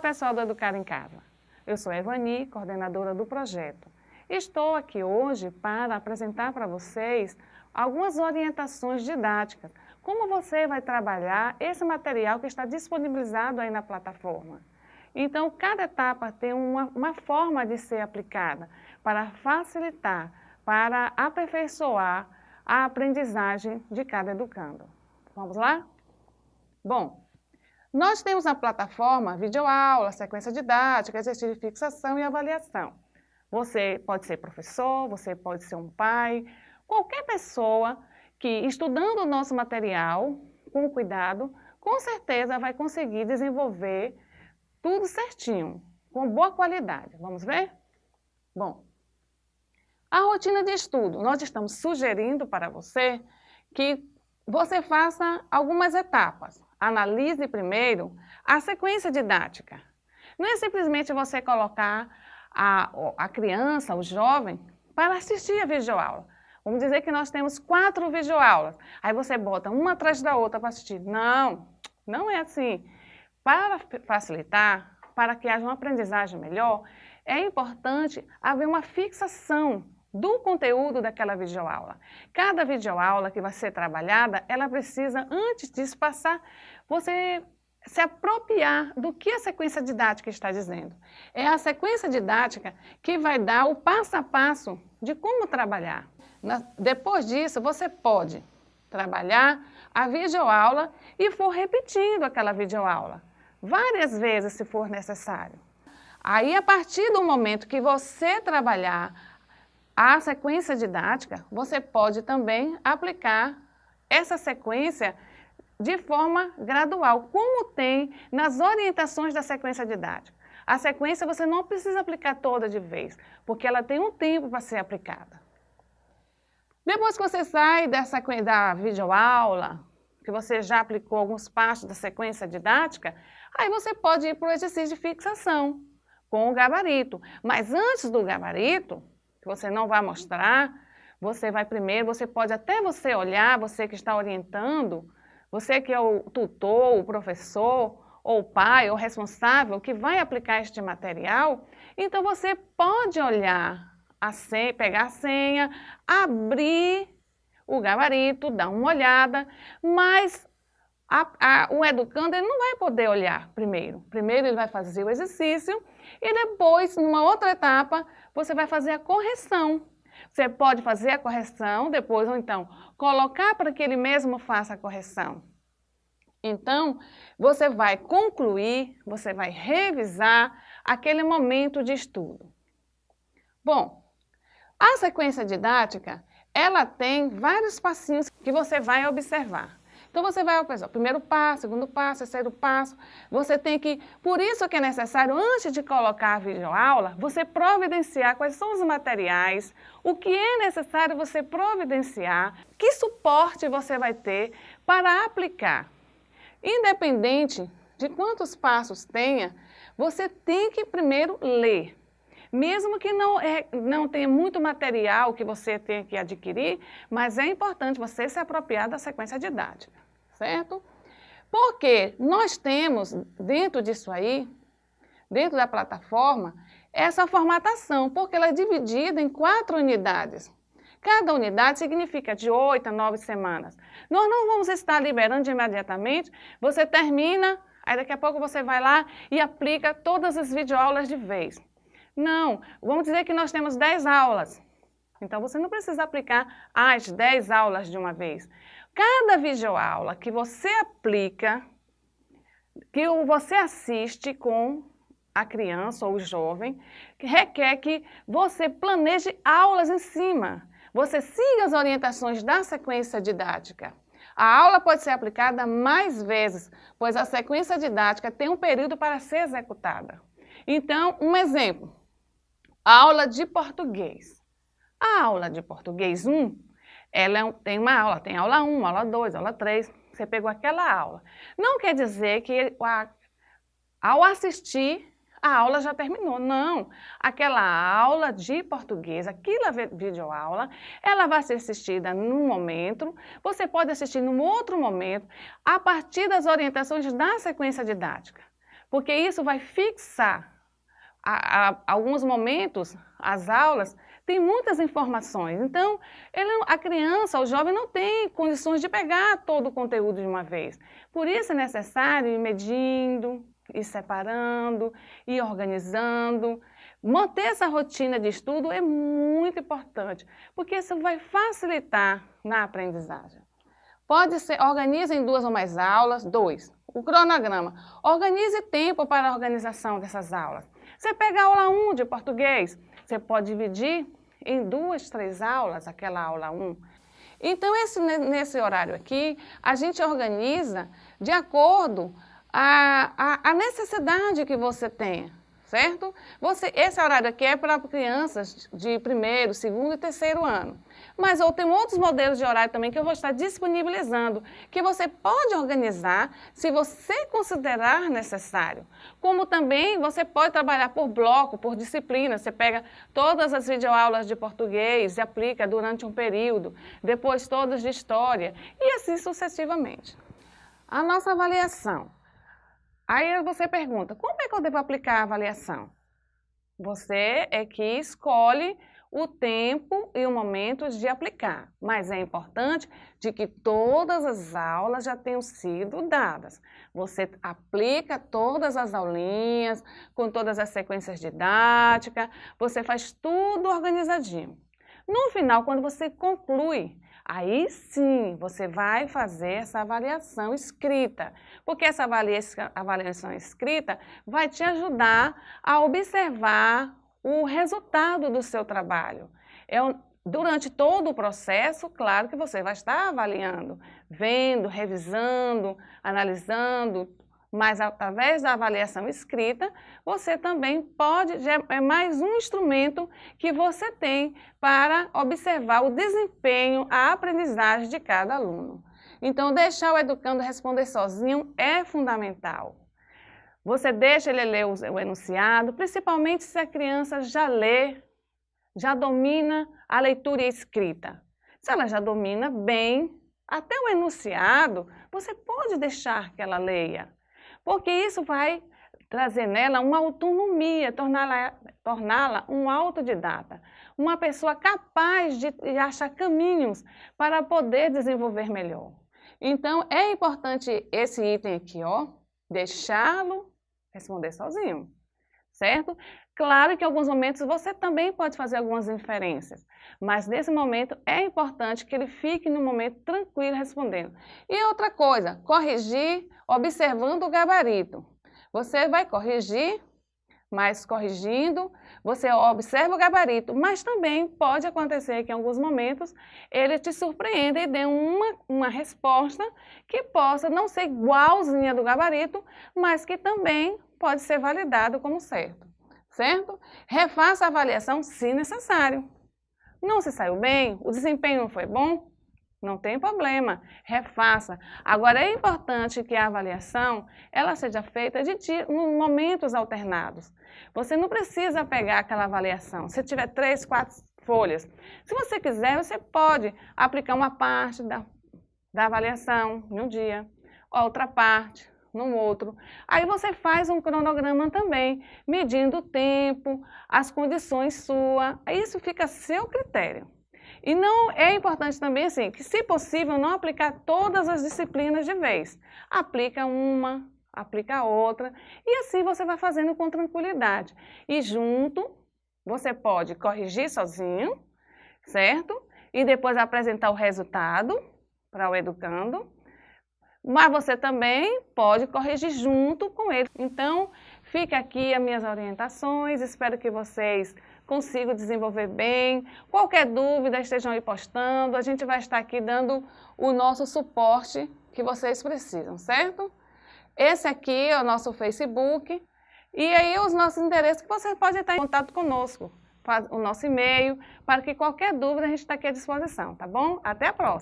pessoal do Educar em Casa. Eu sou Evani, coordenadora do projeto. Estou aqui hoje para apresentar para vocês algumas orientações didáticas. Como você vai trabalhar esse material que está disponibilizado aí na plataforma. Então, cada etapa tem uma, uma forma de ser aplicada para facilitar, para aperfeiçoar a aprendizagem de cada educando. Vamos lá? Bom, nós temos na plataforma videoaula, sequência didática, exercício de fixação e avaliação. Você pode ser professor, você pode ser um pai, qualquer pessoa que estudando o nosso material com cuidado, com certeza vai conseguir desenvolver tudo certinho, com boa qualidade. Vamos ver? Bom, a rotina de estudo. Nós estamos sugerindo para você que você faça algumas etapas analise primeiro a sequência didática. Não é simplesmente você colocar a, a criança, o jovem, para assistir a videoaula. Vamos dizer que nós temos quatro videoaulas. Aí você bota uma atrás da outra para assistir. Não, não é assim. Para facilitar, para que haja uma aprendizagem melhor, é importante haver uma fixação do conteúdo daquela videoaula. Cada videoaula que vai ser trabalhada, ela precisa, antes disso, passar, você se apropriar do que a sequência didática está dizendo. É a sequência didática que vai dar o passo a passo de como trabalhar. Na, depois disso, você pode trabalhar a videoaula e for repetindo aquela videoaula, várias vezes se for necessário. Aí, a partir do momento que você trabalhar a sequência didática, você pode também aplicar essa sequência de forma gradual, como tem nas orientações da sequência didática. A sequência você não precisa aplicar toda de vez, porque ela tem um tempo para ser aplicada. Depois que você sai dessa, da videoaula, que você já aplicou alguns passos da sequência didática, aí você pode ir para o exercício de fixação com o gabarito. Mas antes do gabarito, você não vai mostrar, você vai primeiro, você pode até você olhar, você que está orientando, você que é o tutor, o professor, ou o pai, ou responsável que vai aplicar este material, então você pode olhar a senha, pegar a senha, abrir o gabarito, dar uma olhada, mas a, a, o educando ele não vai poder olhar primeiro. Primeiro ele vai fazer o exercício e depois, numa outra etapa, você vai fazer a correção. Você pode fazer a correção depois, ou então colocar para que ele mesmo faça a correção. Então, você vai concluir, você vai revisar aquele momento de estudo. Bom, a sequência didática, ela tem vários passinhos que você vai observar. Então você vai ao primeiro passo, segundo passo, terceiro passo. Você tem que, por isso que é necessário, antes de colocar a videoaula, você providenciar quais são os materiais, o que é necessário você providenciar, que suporte você vai ter para aplicar. Independente de quantos passos tenha, você tem que primeiro ler. Mesmo que não, é, não tenha muito material que você tenha que adquirir, mas é importante você se apropriar da sequência didática, certo? Porque nós temos dentro disso aí, dentro da plataforma, essa formatação, porque ela é dividida em quatro unidades. Cada unidade significa de oito a nove semanas. Nós não vamos estar liberando imediatamente, você termina, aí daqui a pouco você vai lá e aplica todas as videoaulas de vez. Não, vamos dizer que nós temos 10 aulas. Então, você não precisa aplicar as 10 aulas de uma vez. Cada videoaula que você aplica, que você assiste com a criança ou o jovem, requer que você planeje aulas em cima. Você siga as orientações da sequência didática. A aula pode ser aplicada mais vezes, pois a sequência didática tem um período para ser executada. Então, um exemplo. Aula de português. A aula de português 1, ela é tem uma aula, tem aula 1, aula 2, aula 3, você pegou aquela aula. Não quer dizer que ao assistir, a aula já terminou. Não, aquela aula de português, aquela videoaula, ela vai ser assistida num momento, você pode assistir num outro momento, a partir das orientações da sequência didática. porque isso vai fixar. A, a, alguns momentos, as aulas, tem muitas informações, então ele, a criança, o jovem não tem condições de pegar todo o conteúdo de uma vez. Por isso é necessário ir medindo, ir separando, ir organizando. Manter essa rotina de estudo é muito importante, porque isso vai facilitar na aprendizagem. Pode ser, organize em duas ou mais aulas, dois. O cronograma. Organize tempo para a organização dessas aulas. Você pega a aula 1 de português, você pode dividir em duas, três aulas, aquela aula 1. Então, esse, nesse horário aqui, a gente organiza de acordo a, a, a necessidade que você tem certo? Você, esse horário aqui é para crianças de primeiro, segundo e terceiro ano. Mas eu tenho outros modelos de horário também que eu vou estar disponibilizando, que você pode organizar se você considerar necessário. Como também você pode trabalhar por bloco, por disciplina. Você pega todas as videoaulas de português e aplica durante um período, depois todas de história e assim sucessivamente. A nossa avaliação. Aí você pergunta, como é que eu devo aplicar a avaliação? Você é que escolhe o tempo e o momento de aplicar, mas é importante de que todas as aulas já tenham sido dadas. Você aplica todas as aulinhas, com todas as sequências didáticas, você faz tudo organizadinho. No final, quando você conclui, Aí sim, você vai fazer essa avaliação escrita, porque essa avaliação escrita vai te ajudar a observar o resultado do seu trabalho. É durante todo o processo, claro que você vai estar avaliando, vendo, revisando, analisando, mas através da avaliação escrita, você também pode, é mais um instrumento que você tem para observar o desempenho, a aprendizagem de cada aluno. Então, deixar o educando responder sozinho é fundamental. Você deixa ele ler o enunciado, principalmente se a criança já lê, já domina a leitura e a escrita. Se ela já domina bem, até o enunciado, você pode deixar que ela leia porque isso vai trazer nela uma autonomia, torná-la torná um autodidata, uma pessoa capaz de achar caminhos para poder desenvolver melhor. Então, é importante esse item aqui, ó, deixá-lo responder sozinho, certo? Claro que em alguns momentos você também pode fazer algumas inferências, mas nesse momento é importante que ele fique no momento tranquilo respondendo. E outra coisa, corrigir observando o gabarito. Você vai corrigir, mas corrigindo, você observa o gabarito, mas também pode acontecer que em alguns momentos ele te surpreenda e dê uma, uma resposta que possa não ser igualzinha do gabarito, mas que também pode ser validado como certo, certo? Refaça a avaliação se necessário. Não se saiu bem? O desempenho não foi bom? Não tem problema, refaça. Agora, é importante que a avaliação ela seja feita de momentos alternados. Você não precisa pegar aquela avaliação. Se tiver três, quatro folhas, se você quiser, você pode aplicar uma parte da, da avaliação em um dia, outra parte no outro. Aí você faz um cronograma também, medindo o tempo, as condições suas. Isso fica a seu critério. E não é importante também assim, que se possível não aplicar todas as disciplinas de vez. Aplica uma, aplica outra e assim você vai fazendo com tranquilidade. E junto você pode corrigir sozinho, certo? E depois apresentar o resultado para o educando. Mas você também pode corrigir junto com ele. Então, fica aqui as minhas orientações, espero que vocês consigo desenvolver bem. Qualquer dúvida, estejam aí postando. A gente vai estar aqui dando o nosso suporte que vocês precisam, certo? Esse aqui é o nosso Facebook. E aí os nossos endereços que vocês podem estar em contato conosco. O nosso e-mail, para que qualquer dúvida a gente está aqui à disposição, tá bom? Até a próxima!